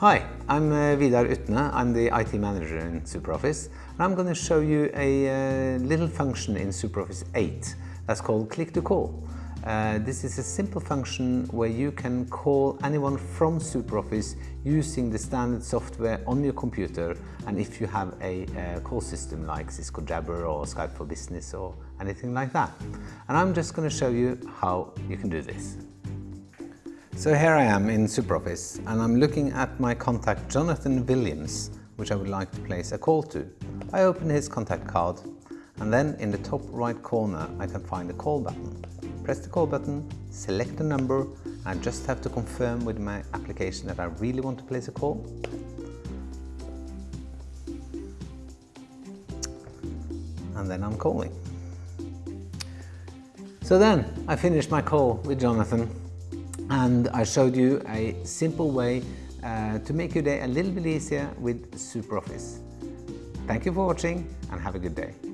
Hi, I'm uh, Vidar Utne. I'm the IT manager in SuperOffice. And I'm going to show you a uh, little function in SuperOffice 8 that's called Click to Call. Uh, this is a simple function where you can call anyone from SuperOffice using the standard software on your computer and if you have a, a call system like Cisco Jabber or Skype for Business or anything like that. And I'm just going to show you how you can do this. So here I am in SuperOffice and I'm looking at my contact Jonathan Williams, which I would like to place a call to. I open his contact card and then in the top right corner I can find the call button. Press the call button, select the number and I just have to confirm with my application that I really want to place a call. And then I'm calling. So then I finished my call with Jonathan and I showed you a simple way uh, to make your day a little bit easier with SuperOffice. Thank you for watching and have a good day.